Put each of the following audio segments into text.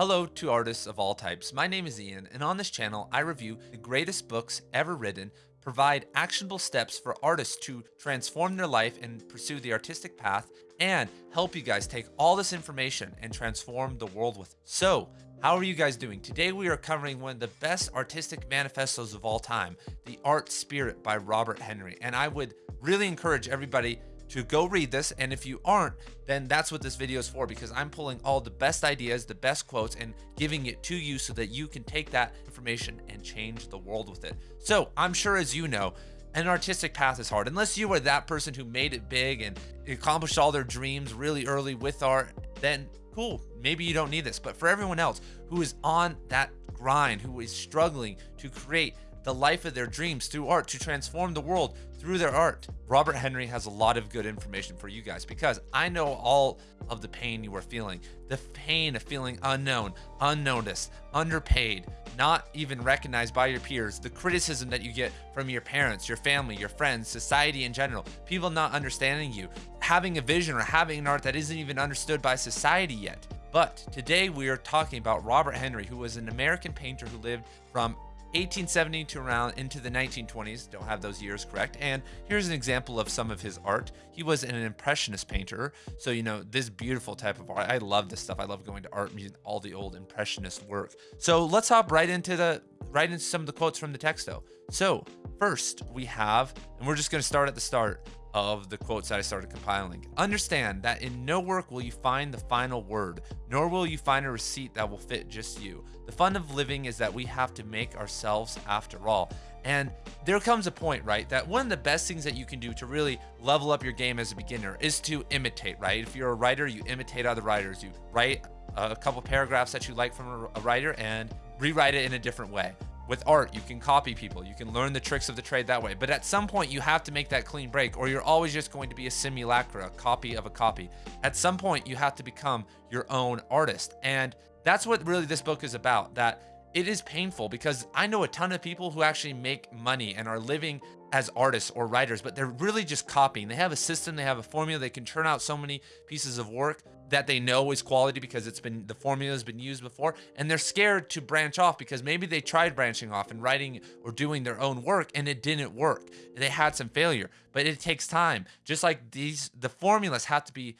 Hello to artists of all types. My name is Ian, and on this channel, I review the greatest books ever written, provide actionable steps for artists to transform their life and pursue the artistic path, and help you guys take all this information and transform the world with it. So, how are you guys doing? Today we are covering one of the best artistic manifestos of all time, The Art Spirit by Robert Henri. And I would really encourage everybody to go read this. And if you aren't, then that's what this video is for because I'm pulling all the best ideas, the best quotes, and giving it to you so that you can take that information and change the world with it. So I'm sure as you know, an artistic path is hard unless you were that person who made it big and accomplished all their dreams really early with art then cool maybe you don't need this but for everyone else who is on that grind who is struggling to create the life of their dreams through art to transform the world through their art. Robert Henri has a lot of good information for you guys because I know all of the pain you are feeling. The pain of feeling unknown, unnoticed, underpaid, not even recognized by your peers, the criticism that you get from your parents, your family, your friends, society in general, people not understanding you, having a vision or having an art that isn't even understood by society yet. But today we are talking about Robert Henri, who was an American painter who lived from 1870 to around into the 1920s, don't have those years correct. And here's an example of some of his art. He was an impressionist painter. So, you know, this beautiful type of art. I love this stuff. I love going to art museum, all the old impressionist work. So let's hop right into the right into some of the quotes from the text though. So first we have, and we're just going to start at the start of the quotes that I started compiling. Understand that in no work will you find the final word, nor will you find a receipt that will fit just you. The fun of living is that we have to make ourselves after all. And there comes a point, right, that one of the best things that you can do to really level up your game as a beginner is to imitate, right? If you're a writer, you imitate other writers. You write a couple paragraphs that you like from a writer and rewrite it in a different way. With art, you can copy people. You can learn the tricks of the trade that way. But at some point, you have to make that clean break, or you're always just going to be a simulacra, a copy of a copy. At some point, you have to become your own artist. And that's what really this book is about. That it is painful because I know a ton of people who actually make money and are living as artists or writers, but they're really just copying. They have a system, they have a formula, they can turn out so many pieces of work that they know is quality because it's been the formula has been used before and they're scared to branch off because maybe they tried branching off and writing or doing their own work and it didn't work. They had some failure, but it takes time. Just like these the formulas have to be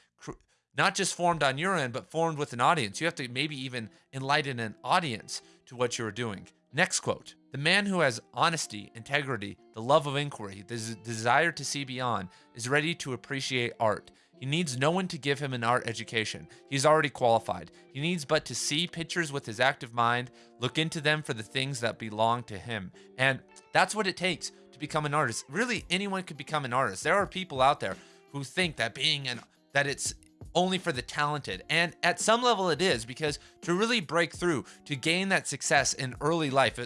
not just formed on your end, but formed with an audience. You have to maybe even enlighten an audience to what you're doing. Next quote The man who has honesty, integrity, the love of inquiry, the desire to see beyond, is ready to appreciate art. He needs no one to give him an art education. He's already qualified. He needs but to see pictures with his active mind, look into them for the things that belong to him. And that's what it takes to become an artist. Really, anyone could become an artist. There are people out there who think that being an that it's only for the talented. And at some level it is because to really break through, to gain that success in early life,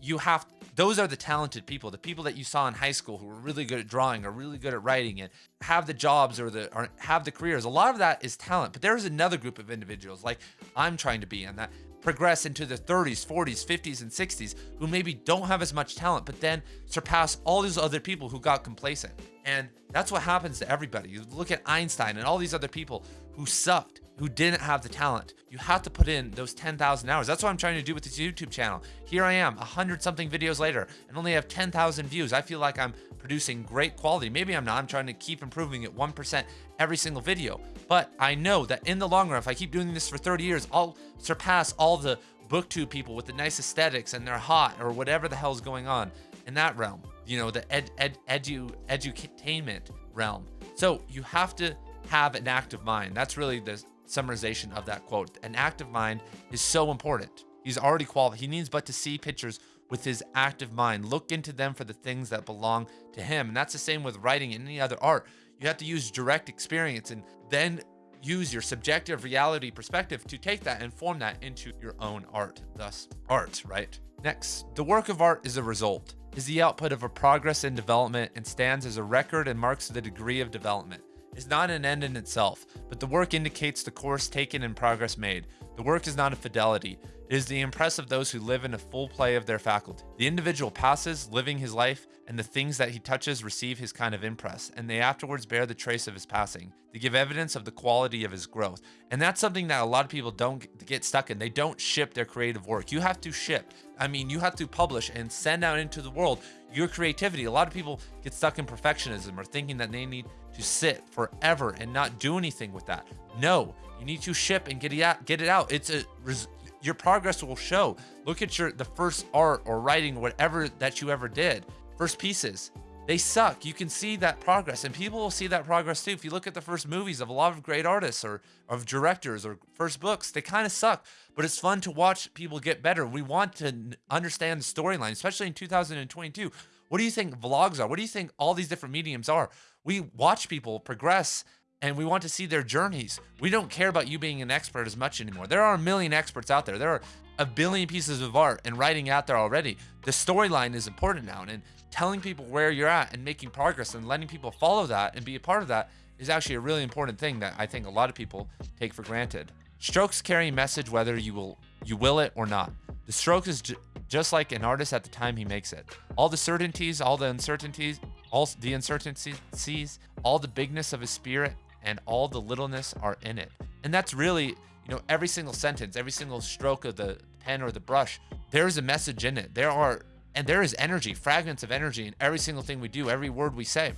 you have those are the talented people, the people that you saw in high school who were really good at drawing or really good at writing and have the jobs or the or have the careers. A lot of that is talent, but there is another group of individuals like I'm trying to be and that progress into the 30s, 40s, 50s, and 60s who maybe don't have as much talent, but then surpass all these other people who got complacent. And that's what happens to everybody. You look at Einstein and all these other people who sucked, who didn't have the talent. You have to put in those 10,000 hours. That's what I'm trying to do with this YouTube channel. Here I am, 100 something videos later, and only have 10,000 views. I feel like I'm producing great quality. Maybe I'm not. I'm trying to keep improving it 1% every single video. But I know that in the long run, if I keep doing this for 30 years, I'll surpass all the booktube people with the nice aesthetics and they're hot or whatever the hell's going on in that realm. You know, the ed, ed, edu, edutainment realm. So you have to have an active mind. That's really the summarization of that quote. An active mind is so important. He's already qualified. He needs but to see pictures with his active mind. Look into them for the things that belong to him. And that's the same with writing and any other art. You have to use direct experience and then use your subjective reality perspective to take that and form that into your own art. Thus, art, right? Next, the work of art is a result, is the output of a progress in development and stands as a record and marks the degree of development is not an end in itself, but the work indicates the course taken and progress made. The work is not a fidelity. It is the impress of those who live in a full play of their faculty. The individual passes, living his life, and the things that he touches receive his kind of impress, and they afterwards bear the trace of his passing. They give evidence of the quality of his growth. And that's something that a lot of people don't get stuck in. They don't ship their creative work. You have to ship. I mean, you have to publish and send out into the world your creativity. A lot of people get stuck in perfectionism or thinking that they need to sit forever and not do anything with that. No, you need to ship and get it out. Get it out. It's a your progress will show. Look at your the first art or writing, whatever that you ever did. First pieces, they suck. You can see that progress, and people will see that progress too. If you look at the first movies of a lot of great artists or of directors or first books, they kind of suck. But it's fun to watch people get better. We want to understand the storyline, especially in 2022. What do you think vlogs are? What do you think all these different mediums are? We watch people progress and we want to see their journeys. We don't care about you being an expert as much anymore. There are a million experts out there. There are a billion pieces of art and writing out there already. The storyline is important now, and telling people where you're at and making progress and letting people follow that and be a part of that is actually a really important thing that I think a lot of people take for granted. Strokes carry a message whether you will you will it or not. The stroke is ju just like an artist at the time he makes it. All the certainties, all the uncertainties, all the uncertainties, all the bigness of his spirit and all the littleness are in it. And that's really, you know, every single sentence, every single stroke of the pen or the brush, there is a message in it. There are, and there is energy, fragments of energy in every single thing we do, every word we say.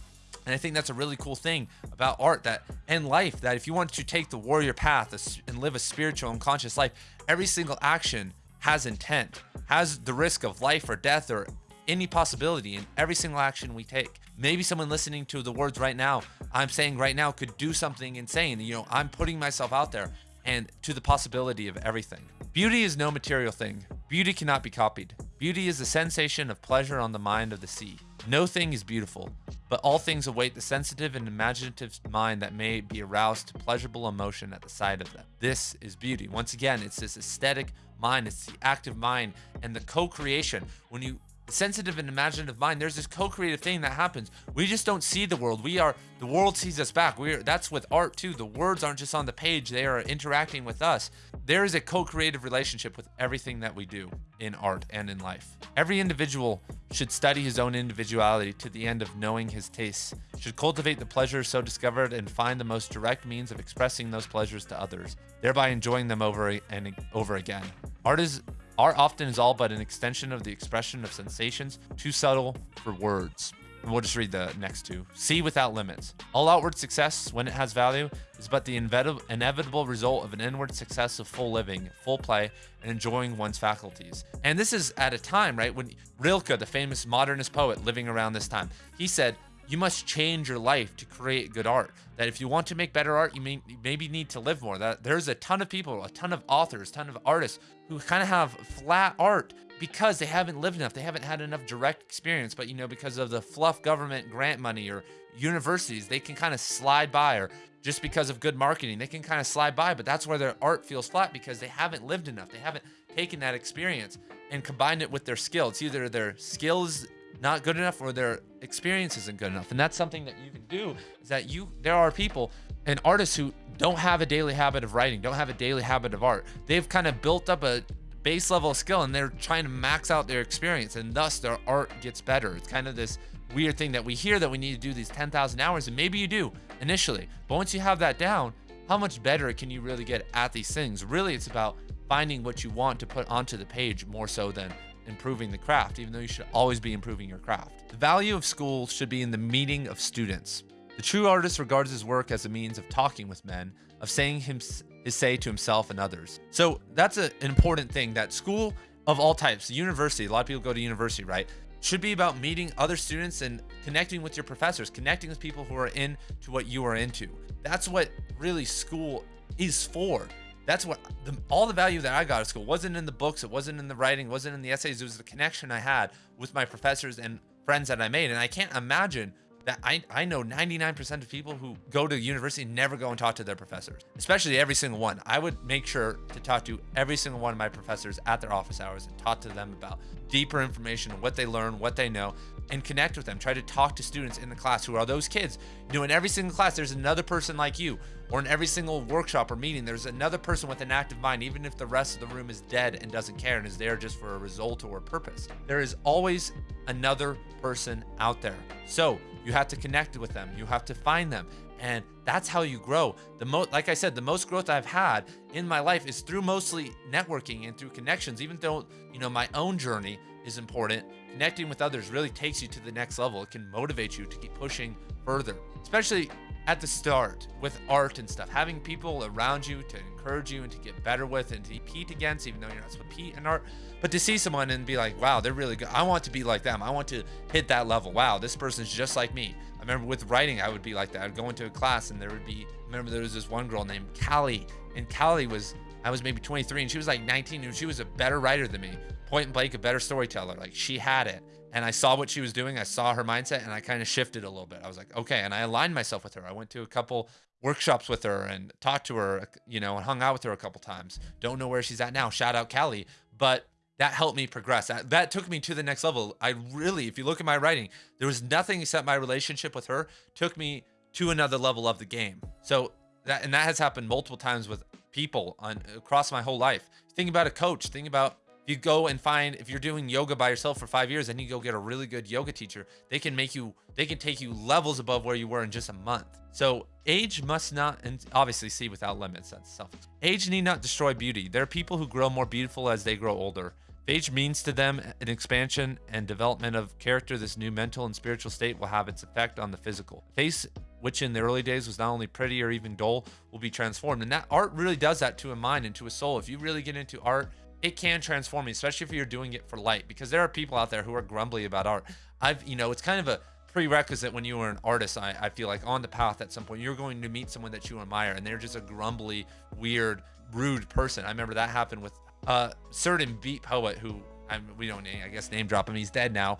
And I think that's a really cool thing about art that and life that if you want to take the warrior path and live a spiritual and conscious life, every single action has intent, has the risk of life or death or any possibility in every single action we take. Maybe someone listening to the words right now, I'm saying right now, could do something insane. You know, I'm putting myself out there and to the possibility of everything. Beauty is no material thing. Beauty cannot be copied. Beauty is the sensation of pleasure on the mind of the sea. No thing is beautiful, but all things await the sensitive and imaginative mind that may be aroused to pleasurable emotion at the sight of them. This is beauty. Once again, it's this aesthetic mind, it's the active mind and the co-creation. When you sensitive and imaginative mind there's this co-creative thing that happens. We just don't see the world. We are the world sees us back. We're that's with art too. The words aren't just on the page. They are interacting with us. There is a co-creative relationship with everything that we do in art and in life. Every individual should study his own individuality to the end of knowing his tastes should cultivate the pleasures so discovered and find the most direct means of expressing those pleasures to others thereby enjoying them over and over again. Art is Art often is all but an extension of the expression of sensations, too subtle for words. And we'll just read the next two. See without limits. All outward success, when it has value, is but the inevitable result of an inward success of full living, full play, and enjoying one's faculties. And this is at a time, right, when Rilke, the famous modernist poet living around this time, he said, you must change your life to create good art. That if you want to make better art, you may maybe need to live more. That there's a ton of people, a ton of authors, a ton of artists who kind of have flat art because they haven't lived enough. They haven't had enough direct experience, but you know, because of the fluff government grant money or universities, they can kind of slide by or just because of good marketing, they can kind of slide by, but that's where their art feels flat because they haven't lived enough. They haven't taken that experience and combined it with their skill. It's either their skills not good enough or their experience isn't good enough. And that's something that you can do is that you there are people and artists who don't have a daily habit of writing, don't have a daily habit of art. They've kind of built up a base level skill and they're trying to max out their experience and thus their art gets better. It's kind of this weird thing that we hear that we need to do these 10,000 hours and maybe you do initially. But once you have that down, how much better can you really get at these things? Really, it's about finding what you want to put onto the page more so than improving the craft, even though you should always be improving your craft. The value of school should be in the meeting of students. The true artist regards his work as a means of talking with men, of saying his, his say to himself and others. So that's a, an important thing that school of all types, university, a lot of people go to university, right? Should be about meeting other students and connecting with your professors, connecting with people who are into what you are into. That's what really school is for that's what the, all the value that I got at school wasn't in the books, it wasn't in the writing, wasn't in the essays. It was the connection I had with my professors and friends that I made. And I can't imagine that I, I know 99% of people who go to university never go and talk to their professors, especially every single one. I would make sure to talk to every single one of my professors at their office hours and talk to them about deeper information, what they learn, what they know, and connect with them. Try to talk to students in the class who are those kids. You know, in every single class, there's another person like you or in every single workshop or meeting, there's another person with an active mind, even if the rest of the room is dead and doesn't care and is there just for a result or a purpose. There is always another person out there. So you have to connect with them. You have to find them. And that's how you grow. The most, like I said, the most growth I've had in my life is through mostly networking and through connections. Even though you know my own journey is important, connecting with others really takes you to the next level. It can motivate you to keep pushing further, especially at the start with art and stuff. Having people around you to encourage you and to get better with and to compete against, even though you're not supposed to compete in art, but to see someone and be like, wow, they're really good. I want to be like them. I want to hit that level. Wow, this person's just like me. I remember with writing, I would be like that. I'd go into a class and there would be, I remember there was this one girl named Callie, and Callie was, I was maybe 23 and she was like 19 and she was a better writer than me. Point and blank, a better storyteller. Like she had it. And I saw what she was doing. I saw her mindset and I kind of shifted a little bit. I was like, okay. And I aligned myself with her. I went to a couple workshops with her and talked to her, uh, you know, and hung out with her a couple times. Don't know where she's at now. Shout out Callie. But that helped me progress. That took me to the next level. I really, if you look at my writing, there was nothing except my relationship with her took me to another level of the game. So that, and that has happened multiple times with people on across my whole life. Think about a coach. Think about if you go and find if you're doing yoga by yourself for five years and you go get a really good yoga teacher, they can make you they can take you levels above where you were in just a month. So age must not and obviously see without limits. That's self. Age need not destroy beauty. There are people who grow more beautiful as they grow older. Age means to them an expansion and development of character. This new mental and spiritual state will have its effect on the physical. Face, which in the early days was not only pretty or even dull, will be transformed. And that art really does that to a mind and to a soul. If you really get into art it can transform you, especially if you're doing it for light, because there are people out there who are grumbly about art. I've, you know, it's kind of a prerequisite when you are an artist. I, I feel like on the path at some point, you're going to meet someone that you admire, and they're just a grumbly, weird, rude person. I remember that happened with a certain beat poet who I'm, we don't, I guess, name drop him. He's dead now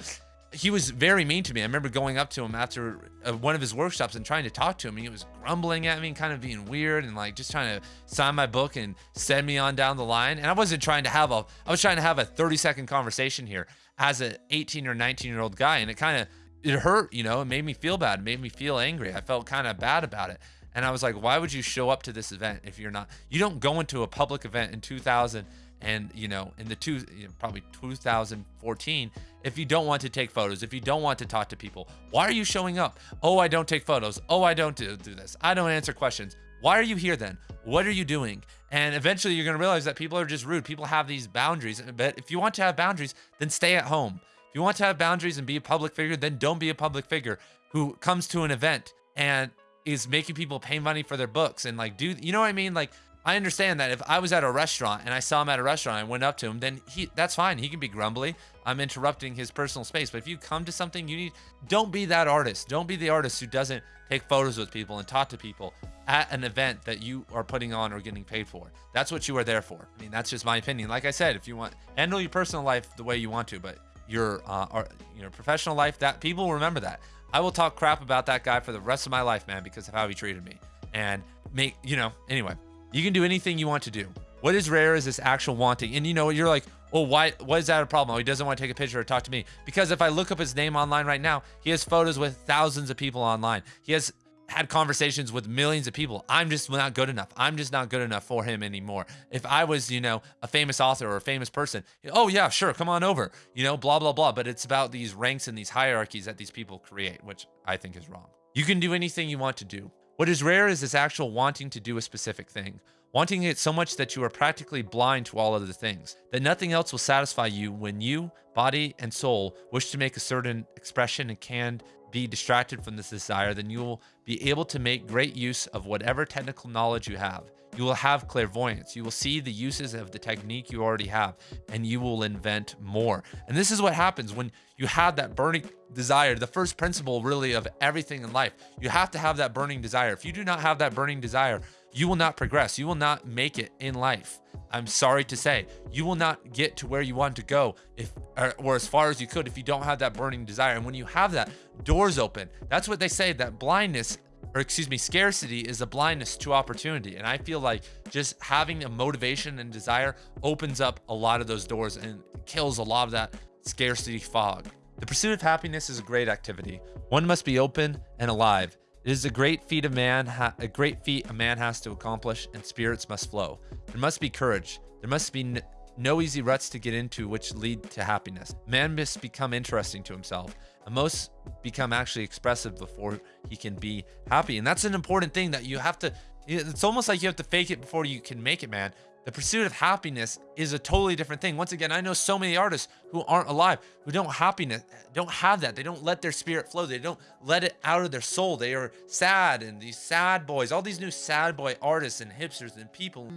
he was very mean to me. I remember going up to him after uh, one of his workshops and trying to talk to him. And he was grumbling at me and kind of being weird and like just trying to sign my book and send me on down the line. And I wasn't trying to have a, I was trying to have a 30 second conversation here as an 18 or 19 year old guy. And it kind of, it hurt, you know, it made me feel bad, it made me feel angry. I felt kind of bad about it. And I was like, why would you show up to this event if you're not, you don't go into a public event in 2000 and you know in the two probably 2014 if you don't want to take photos if you don't want to talk to people why are you showing up? Oh i don't take photos. Oh i don't do, do this. I don't answer questions. Why are you here then? What are you doing? And eventually you're going to realize that people are just rude. People have these boundaries but if you want to have boundaries then stay at home. If you want to have boundaries and be a public figure then don't be a public figure who comes to an event and is making people pay money for their books and like do you know what i mean? Like I understand that if I was at a restaurant and I saw him at a restaurant, I went up to him, then he that's fine. He can be grumbly. I'm interrupting his personal space. But if you come to something, you need don't be that artist. Don't be the artist who doesn't take photos with people and talk to people at an event that you are putting on or getting paid for. That's what you are there for. I mean, that's just my opinion. Like I said, if you want handle your personal life the way you want to, but your uh, your professional life, that people will remember that. I will talk crap about that guy for the rest of my life, man, because of how he treated me. And make you know, anyway. You can do anything you want to do. What is rare is this actual wanting. And you know, you're like, well, why, why is that a problem? Oh, he doesn't want to take a picture or talk to me. Because if I look up his name online right now, he has photos with thousands of people online. He has had conversations with millions of people. I'm just not good enough. I'm just not good enough for him anymore. If I was, you know, a famous author or a famous person, oh yeah, sure, come on over, you know, blah, blah, blah. But it's about these ranks and these hierarchies that these people create, which I think is wrong. You can do anything you want to do. What is rare is this actual wanting to do a specific thing, wanting it so much that you are practically blind to all other things, that nothing else will satisfy you when you, body and soul, wish to make a certain expression and can be distracted from this desire, then you will be able to make great use of whatever technical knowledge you have. You will have clairvoyance. You will see the uses of the technique you already have, and you will invent more. And this is what happens when you have that burning desire, the first principle really of everything in life. You have to have that burning desire. If you do not have that burning desire, you will not progress. You will not make it in life. I'm sorry to say, you will not get to where you want to go if or, or, as far as you could if you don't have that burning desire. And when you have that, doors open. That's what they say that blindness or excuse me, scarcity is a blindness to opportunity. And I feel like just having a motivation and desire opens up a lot of those doors and kills a lot of that scarcity fog. The pursuit of happiness is a great activity. One must be open and alive. It is a great feat a man a great feat a man has to accomplish, and spirits must flow. There must be courage. There must be no easy ruts to get into which lead to happiness. Man must become interesting to himself, most become actually expressive before he can be happy. And that's an important thing that you have to. It's almost like you have to fake it before you can make it, man. The pursuit of happiness is a totally different thing. Once again, I know so many artists who aren't alive, who don't happiness, don't have that. They don't let their spirit flow. They don't let it out of their soul. They are sad and these sad boys, all these new sad boy artists and hipsters and people.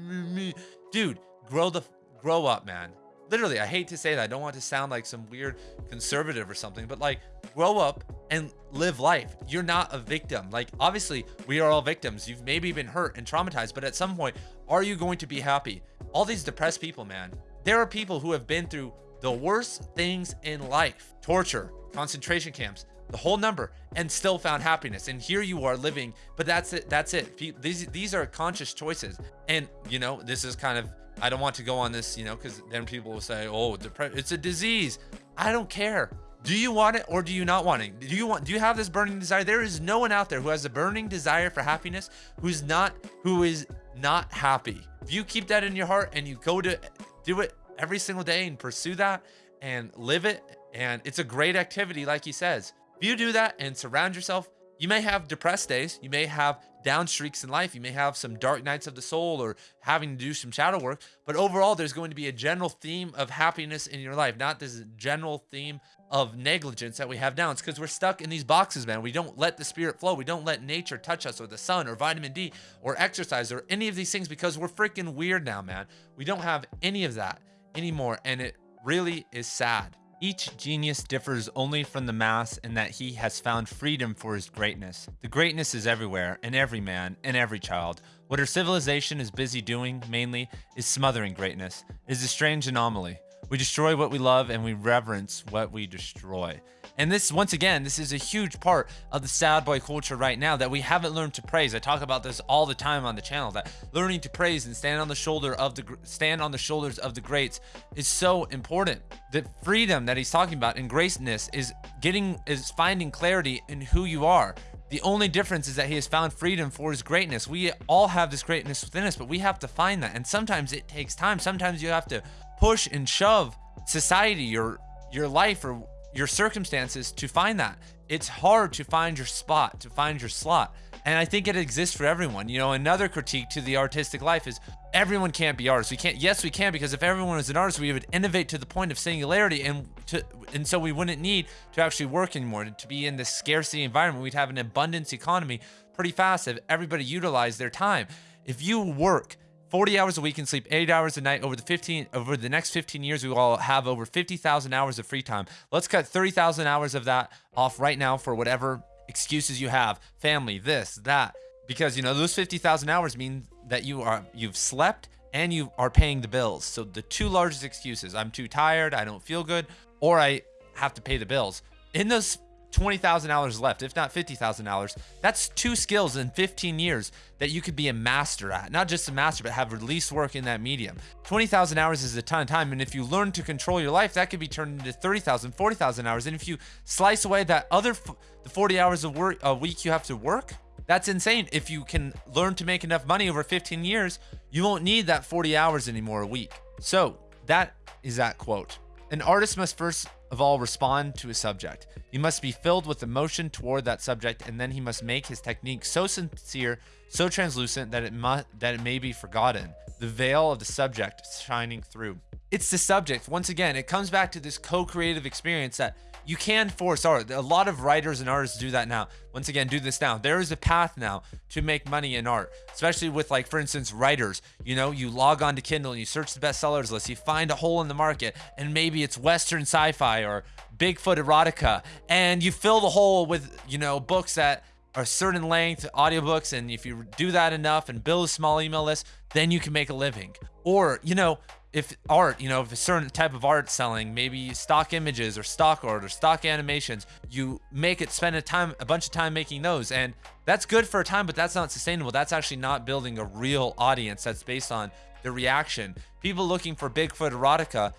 Dude, grow the grow up, man. Literally, I hate to say that. I don't want to sound like some weird conservative or something, but like grow up and live life. You're not a victim. Like obviously, we are all victims. You've maybe been hurt and traumatized, but at some point, are you going to be happy? All these depressed people, man. There are people who have been through the worst things in life torture, concentration camps, the whole number, and still found happiness. And here you are living, but that's it. That's it. These, these are conscious choices. And, you know, this is kind of, I don't want to go on this, you know, because then people will say, oh, depression, it's a disease. I don't care. Do you want it or do you not want it? Do you want do you have this burning desire? There is no one out there who has a burning desire for happiness who's not who is not happy. If you keep that in your heart and you go to do it every single day and pursue that and live it, and it's a great activity, like he says. If you do that and surround yourself, you may have depressed days, you may have down streaks in life, you may have some dark nights of the soul or having to do some shadow work, but overall, there's going to be a general theme of happiness in your life, not this general theme of negligence that we have now. It's because we're stuck in these boxes, man. We don't let the spirit flow. We don't let nature touch us or the sun or vitamin D or exercise or any of these things because we're freaking weird now, man. We don't have any of that anymore. And it really is sad. Each genius differs only from the mass in that he has found freedom for his greatness. The greatness is everywhere, in every man, in every child. What our civilization is busy doing, mainly, is smothering greatness. It is a strange anomaly. We destroy what we love and we reverence what we destroy. And this, once again, this is a huge part of the sad boy culture right now that we haven't learned to praise. I talk about this all the time on the channel that learning to praise and stand on the shoulder of the stand on the shoulders of the greats is so important. The freedom that he's talking about and graceness is getting is finding clarity in who you are. The only difference is that he has found freedom for his greatness. We all have this greatness within us, but we have to find that. And sometimes it takes time. Sometimes you have to push and shove society, your your life or your circumstances to find that. It's hard to find your spot, to find your slot. And I think it exists for everyone. You know, another critique to the artistic life is everyone can't be artists. We can't. Yes, we can because if everyone was an artist, we would innovate to the point of singularity, and to and so we wouldn't need to actually work anymore. To be in this scarcity environment, we'd have an abundance economy pretty fast if everybody utilized their time. If you work 40 hours a week and sleep 8 hours a night over the 15 over the next 15 years we will have over 50,000 hours of free time. Let's cut 30,000 hours of that off right now for whatever excuses you have. Family, this, that because you know those 50,000 hours mean that you are you've slept and you are paying the bills. So the two largest excuses, I'm too tired, I don't feel good, or I have to pay the bills. In those $20,000 left, if not $50,000. That's two skills in 15 years that you could be a master at. Not just a master, but have release work in that medium. 20,000 hours is a ton of time. And if you learn to control your life, that could be turned into 30,000, 40,000 hours. And if you slice away that other the 40 hours of work a week you have to work, that's insane. If you can learn to make enough money over 15 years, you won't need that 40 hours anymore a week. So that is that quote. An artist must first of all respond to a subject. He must be filled with emotion toward that subject, and then he must make his technique so sincere, so translucent that it must that it may be forgotten. The veil of the subject shining through. It's the subject. Once again, it comes back to this co-creative experience that you can force art. A lot of writers and artists do that now. Once again, do this now. There is a path now to make money in art, especially with like, for instance, writers. You know, you log on to Kindle and you search the bestsellers list, you find a hole in the market, and maybe it's Western sci-fi or Bigfoot erotica, and you fill the hole with, you know, books that a certain length, audiobooks, and if you do that enough and build a small email list, then you can make a living. Or, you know, if art, you know, if a certain type of art selling, maybe stock images or stock art or stock animations, you make it spend a time, a bunch of time making those, and that's good for a time, but that's not sustainable. That's actually not building a real audience. That's based on the reaction. People looking for Bigfoot erotica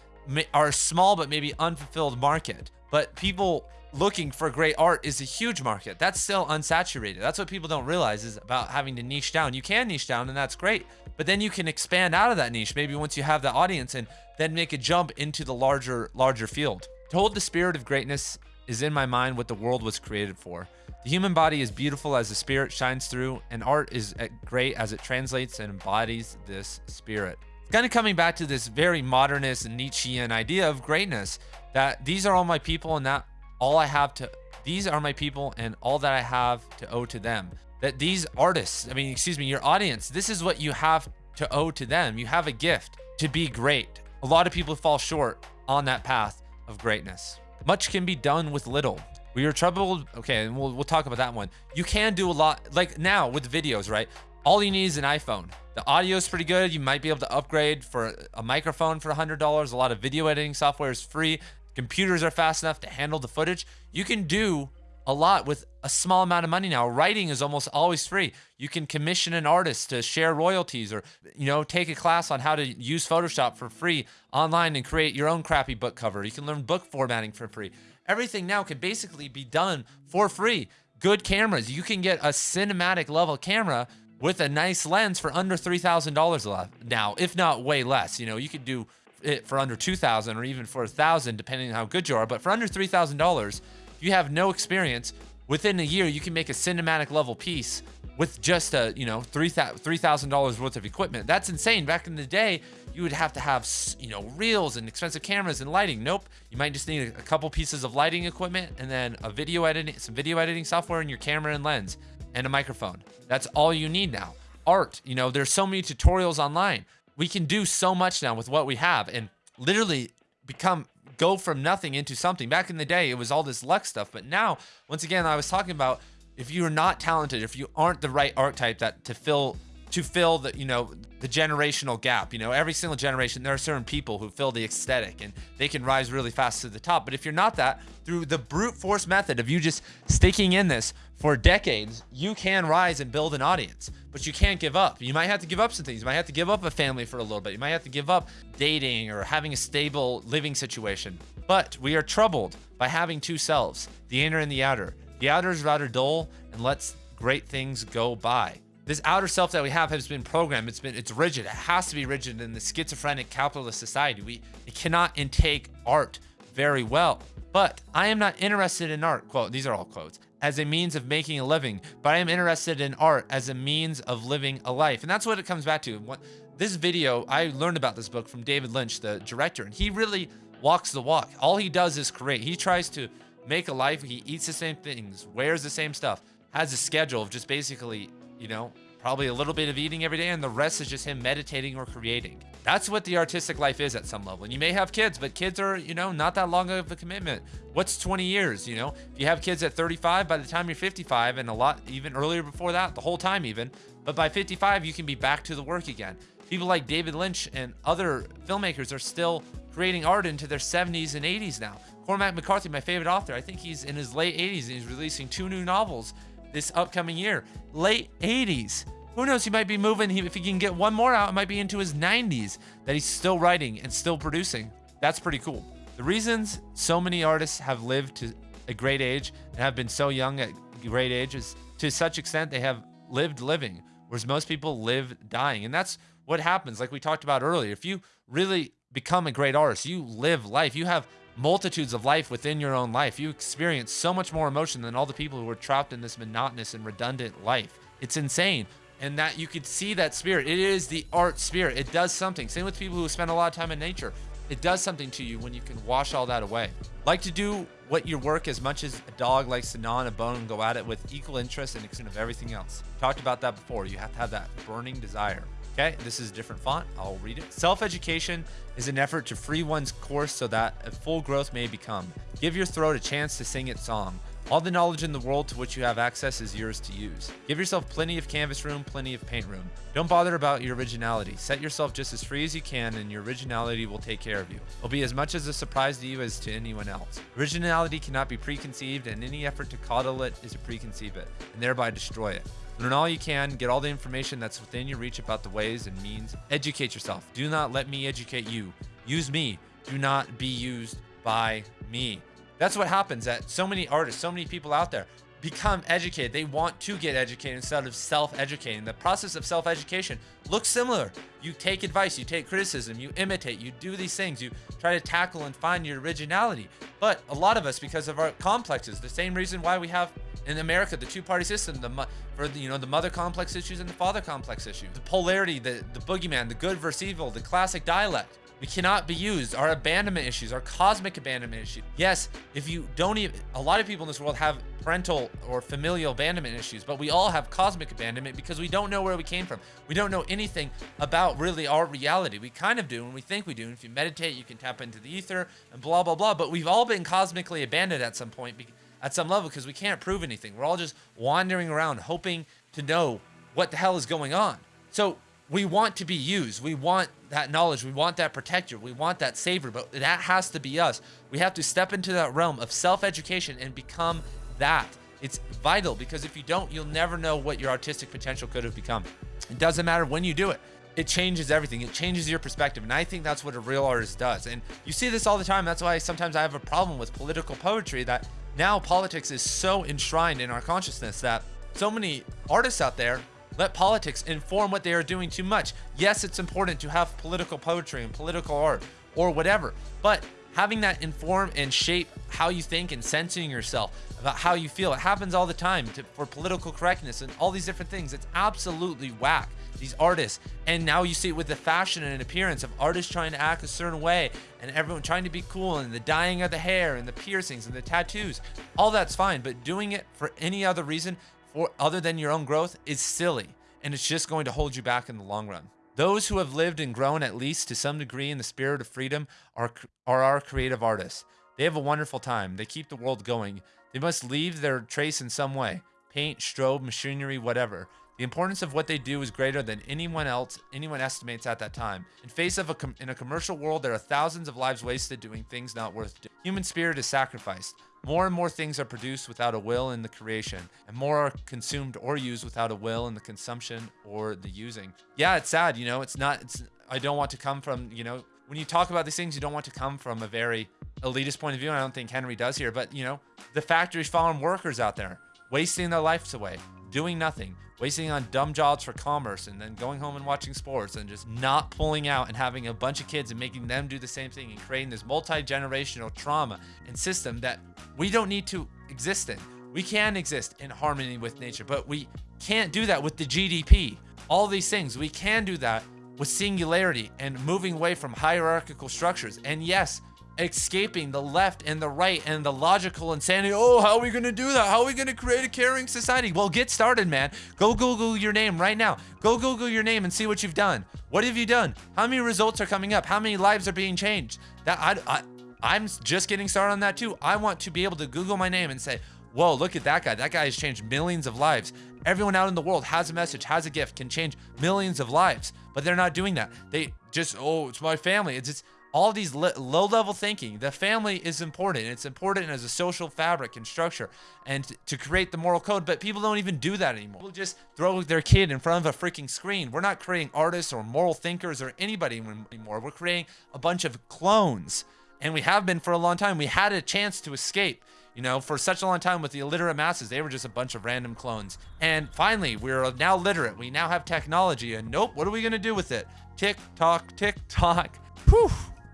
are a small but maybe unfulfilled market. but people looking for great art is a huge market. That's still unsaturated. That's what people don't realize is about having to niche down. You can niche down and that's great, but then you can expand out of that niche maybe once you have the audience and then make a jump into the larger larger field. To hold the spirit of greatness is in my mind what the world was created for. The human body is beautiful as the spirit shines through, and art is great as it translates and embodies this spirit. Kind of coming back to this very modernist Nietzschean idea of greatness that these are all my people and that all I have to, these are my people and all that I have to owe to them. That these artists, I mean, excuse me, your audience, this is what you have to owe to them. You have a gift to be great. A lot of people fall short on that path of greatness. Much can be done with little. We are troubled. Okay, and we'll, we'll talk about that one. You can do a lot, like now with videos, right? All you need is an iPhone. The audio is pretty good. You might be able to upgrade for a microphone for $100. A lot of video editing software is free. Computers are fast enough to handle the footage. You can do a lot with a small amount of money now. Writing is almost always free. You can commission an artist to share royalties or, you know, take a class on how to use Photoshop for free online and create your own crappy book cover. You can learn book formatting for free. Everything now can basically be done for free. Good cameras. You can get a cinematic level camera with a nice lens for under $3,000 now, if not way less. You know, you could do it for under 2000 or even for a thousand, depending on how good you are. But for under $3,000, you have no experience. Within a year, you can make a cinematic level piece with just a, you know, $3,000 worth of equipment. That's insane. Back in the day, you would have to have, you know, reels and expensive cameras and lighting. Nope. You might just need a couple pieces of lighting equipment and then a video editing, some video editing software in your camera and lens and a microphone. That's all you need now. Art, you know, there's so many tutorials online. We can do so much now with what we have and literally become go from nothing into something. Back in the day, it was all this luck stuff, but now, once again, I was talking about if you're not talented, if you aren't the right archetype that to fill to fill the you know the generational gap you know every single generation there are certain people who fill the aesthetic and they can rise really fast to the top. But if you're not that through the brute force method of you just sticking in this for decades you can rise and build an audience. But you can't give up. You might have to give up some things. You might have to give up a family for a little bit. You might have to give up dating or having a stable living situation. But we are troubled by having two selves the inner and the outer. The outer is rather dull and lets great things go by this outer self that we have has been programmed. It's been it's rigid. It has to be rigid in the schizophrenic capitalist society. We it cannot intake art very well. But I am not interested in art, quote, these are all quotes, as a means of making a living, but I am interested in art as a means of living a life. And that's what it comes back to. What, this video, I learned about this book from David Lynch, the director, and he really walks the walk. All he does is create. He tries to make a life. He eats the same things, wears the same stuff, has a schedule of just basically you know, probably a little bit of eating every day, and the rest is just him meditating or creating. That's what the artistic life is at some level. And you may have kids, but kids are, you know, not that long of a commitment. What's 20 years, you know? If you have kids at 35, by the time you're 55, and a lot even earlier before that, the whole time even, but by 55, you can be back to the work again. People like David Lynch and other filmmakers are still creating art into their 70s and 80s now. Cormac McCarthy, my favorite author, I think he's in his late 80s and he's releasing two new novels this upcoming year. Late 80s. Who knows? He might be moving. If he can get one more out, it might be into his 90s that he's still writing and still producing. That's pretty cool. The reasons so many artists have lived to a great age and have been so young at great age is to such extent they have lived living, whereas most people live dying. And that's what happens, like we talked about earlier. If you really become a great artist, you live life, you have multitudes of life within your own life. You experience so much more emotion than all the people who are trapped in this monotonous and redundant life. It's insane. And that you could see that spirit. It is the art spirit. It does something. Same with people who spend a lot of time in nature. It does something to you when you can wash all that away. Like to do what your work as much as a dog likes to gnaw on a bone and go at it with equal interest and extent of everything else. Talked about that before. You have to have that burning desire. Okay, this is a different font. I'll read it. Self-education is an effort to free one's course so that a full growth may become. Give your throat a chance to sing its song. All the knowledge in the world to which you have access is yours to use. Give yourself plenty of canvas room, plenty of paint room. Don't bother about your originality. Set yourself just as free as you can and your originality will take care of you. It'll be as much as a surprise to you as to anyone else. Originality cannot be preconceived and any effort to coddle it is to preconceive it and thereby destroy it. Learn all you can, get all the information that's within your reach about the ways and means. Educate yourself. Do not let me educate you. Use me. Do not be used by me. That's what happens that so many artists, so many people out there become educated. They want to get educated instead of self-educating. The process of self-education looks similar. You take advice, you take criticism, you imitate, you do these things, you try to tackle and find your originality. But a lot of us, because of our complexes, the same reason why we have in America the two-party system, the for the, you know the mother complex issues and the father complex issue, the polarity, the the boogeyman, the good versus evil, the classic dialect. We cannot be used. Our abandonment issues, our cosmic abandonment issue. Yes, if you don't even, a lot of people in this world have parental or familial abandonment issues, but we all have cosmic abandonment because we don't know where we came from. We don't know anything about really our reality. We kind of do, and we think we do. And if you meditate, you can tap into the ether and blah, blah, blah. But we've all been cosmically abandoned at some point, at some level, because we can't prove anything. We're all just wandering around hoping to know what the hell is going on. So we want to be used. We want that knowledge. We want that protector. We want that savior, but that has to be us. We have to step into that realm of self-education and become that. It's vital because if you don't, you'll never know what your artistic potential could have become. It doesn't matter when you do it. It changes everything. It changes your perspective. And I think that's what a real artist does. And you see this all the time. That's why sometimes I have a problem with political poetry that now politics is so enshrined in our consciousness that so many artists out there let politics inform what they are doing too much. Yes, it's important to have political poetry and political art or whatever, but having that inform and shape how you think and censoring yourself about how you feel. It happens all the time to, for political correctness and all these different things. It's absolutely whack. These artists, and now you see it with the fashion and appearance of artists trying to act a certain way, and everyone trying to be cool, and the dyeing of the hair, and the piercings, and the tattoos. All that's fine, but doing it for any other reason or other than your own growth is silly and it's just going to hold you back in the long run. Those who have lived and grown at least to some degree in the spirit of freedom are, are our creative artists. They have a wonderful time. They keep the world going. They must leave their trace in some way paint, strobe, machinery, whatever. The importance of what they do is greater than anyone else anyone estimates at that time. In face of a in a commercial world, there are thousands of lives wasted doing things not worth doing. Human spirit is sacrificed. More and more things are produced without a will in the creation, and more are consumed or used without a will in the consumption or the using. Yeah, it's sad, you know. It's not. It's. I don't want to come from, you know, when you talk about these things, you don't want to come from a very elitist point of view. And I don't think Henri does here, but you know, the factory farm workers out there wasting their lives away, doing nothing, wasting on dumb jobs for commerce and then going home and watching sports and just not pulling out and having a bunch of kids and making them do the same thing and creating this multi-generational trauma and system that we don't need to exist in. We can exist in harmony with nature, but we can't do that with the GDP. All these things, we can do that with singularity and moving away from hierarchical structures. And yes, escaping the left and the right and the logical insanity. Oh, how are we going to do that? How are we going to create a caring society? Well, get started, man. Go Google your name right now. Go Google your name and see what you've done. What have you done? How many results are coming up? How many lives are being changed? That I, I I'm just getting started on that too. I want to be able to Google my name and say, whoa, look at that guy. That guy has changed millions of lives. Everyone out in the world has a message, has a gift, can change millions of lives, but they're not doing that. They just, oh, it's my family. It's just, all these low level thinking. The family is important. It's important as a social fabric and structure and to create the moral code, but people don't even do that anymore. People just throw their kid in front of a freaking screen. We're not creating artists or moral thinkers or anybody anymore. We're creating a bunch of clones, and we have been for a long time. We had a chance to escape. You know, for such a long time with the illiterate masses, they were just a bunch of random clones. And finally, we're now literate. We now have technology, and nope, what are we gonna do with it? Tick tock, tick tock. Whew.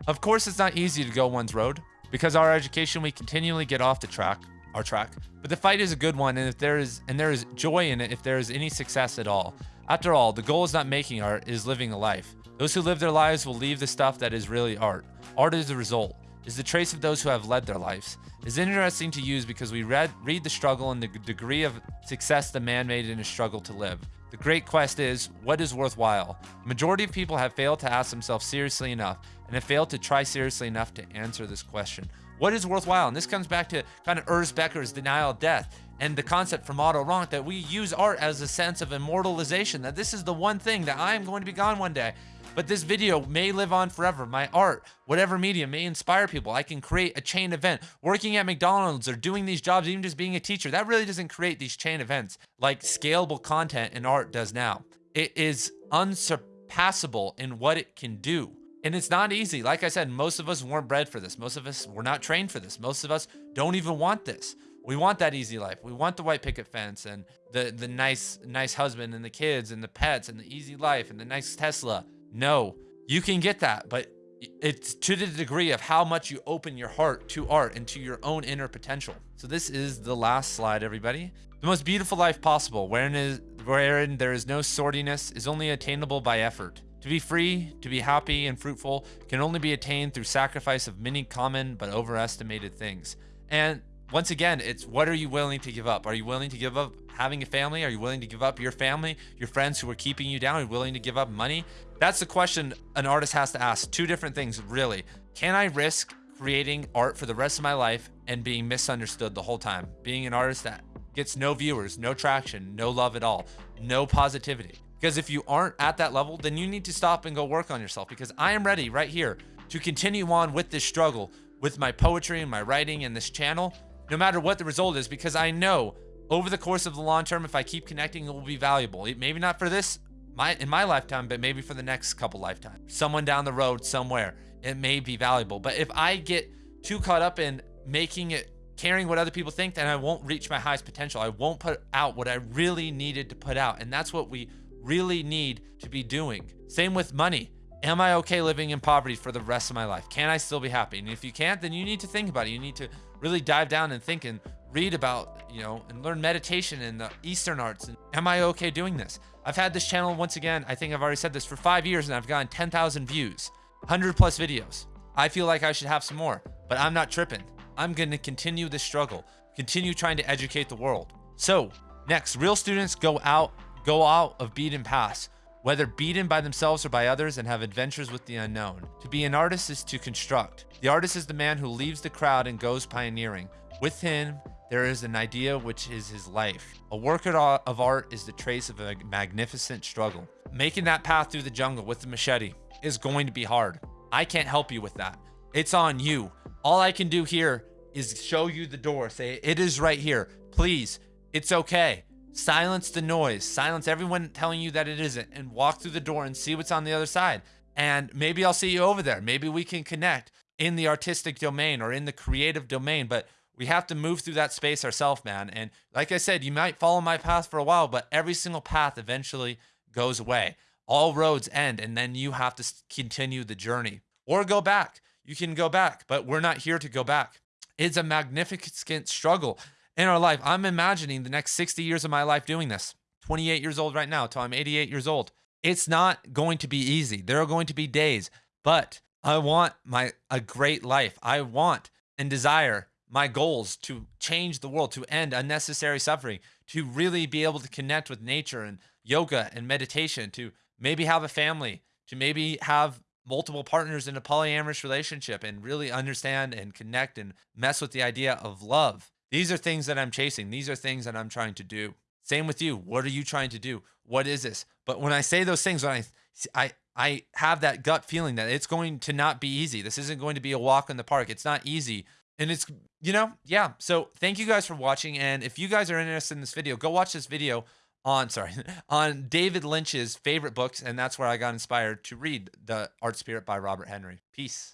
Of course, it's not easy to go one's road. Because our education, we continually get off the track, our track. But the fight is a good one, and if there is and there is joy in it if there is any success at all. After all, the goal is not making art, is living a life. Those who live their lives will leave the stuff that is really art. Art is the result, is the trace of those who have led their lives. Is interesting to use because we read read the struggle and the degree of success the man made in his struggle to live. The great quest is, what is worthwhile? Majority of people have failed to ask themselves seriously enough and have failed to try seriously enough to answer this question. What is worthwhile? And this comes back to kind of Ernest Becker's denial of death and the concept from Otto Rank that we use art as a sense of immortalization, that this is the one thing that I am going to be gone one day. But this video may live on forever. My art, whatever medium, may inspire people. I can create a chain event. Working at McDonald's or doing these jobs, even just being a teacher, that really doesn't create these chain events like scalable content and art does now. It is unsurpassable in what it can do. And it's not easy. Like I said, most of us weren't bred for this. Most of us were not trained for this. Most of us don't even want this. We want that easy life. We want the white picket fence and the the nice nice husband and the kids and the pets and the easy life and the nice Tesla. No, you can get that, but it's to the degree of how much you open your heart to art and to your own inner potential. So this is the last slide, everybody. The most beautiful life possible, wherein, is, wherein there is no sordidness, is only attainable by effort. To be free, to be happy and fruitful, can only be attained through sacrifice of many common but overestimated things. And once again, it's what are you willing to give up? Are you willing to give up having a family? Are you willing to give up your family, your friends who are keeping you down? Are you willing to give up money? That's the question an artist has to ask. Two different things, really. Can I risk creating art for the rest of my life and being misunderstood the whole time? Being an artist that gets no viewers, no traction, no love at all, no positivity. Because if you aren't at that level, then you need to stop and go work on yourself because I am ready right here to continue on with this struggle with my poetry and my writing and this channel, no matter what the result is, because I know over the course of the long term, if I keep connecting, it will be valuable. Maybe not for this, my in my lifetime, but maybe for the next couple lifetimes. Someone down the road somewhere, it may be valuable. But if I get too caught up in making it caring what other people think, then I won't reach my highest potential. I won't put out what I really needed to put out. And that's what we really need to be doing. Same with money. Am I okay living in poverty for the rest of my life? Can I still be happy? And if you can't, then you need to think about it. You need to really dive down and think and read about, you know, and learn meditation and the Eastern arts. And am I okay doing this? I've had this channel once again, I think I've already said this for five years and I've gotten 10,000 views, 100 plus videos. I feel like I should have some more, but I'm not tripping. I'm going to continue this struggle, continue trying to educate the world. So next, real students go out Go out of beaten paths, whether beaten by themselves or by others, and have adventures with the unknown. To be an artist is to construct. The artist is the man who leaves the crowd and goes pioneering. With him, there is an idea which is his life. A work of art is the trace of a magnificent struggle. Making that path through the jungle with the machete is going to be hard. I can't help you with that. It's on you. All I can do here is show you the door. Say, it is right here. Please, it's okay. Silence the noise. Silence everyone telling you that it isn't and walk through the door and see what's on the other side. And maybe I'll see you over there. Maybe we can connect in the artistic domain or in the creative domain, but we have to move through that space ourselves, man. And like I said, you might follow my path for a while, but every single path eventually goes away. All roads end, and then you have to continue the journey or go back. You can go back, but we're not here to go back. It's a magnificent struggle in our life. I'm imagining the next 60 years of my life doing this. 28 years old right now till I'm 88 years old. It's not going to be easy. There are going to be days, but I want my a great life. I want and desire my goals to change the world, to end unnecessary suffering, to really be able to connect with nature and yoga and meditation, to maybe have a family, to maybe have multiple partners in a polyamorous relationship and really understand and connect and mess with the idea of love these are things that I'm chasing. These are things that I'm trying to do. Same with you. What are you trying to do? What is this? But when I say those things, when I I I have that gut feeling that it's going to not be easy. This isn't going to be a walk in the park. It's not easy. And it's, you know, yeah. So thank you guys for watching. And if you guys are interested in this video, go watch this video on, sorry, on David Lynch's favorite books. And that's where I got inspired to read The Art Spirit by Robert Henri. Peace.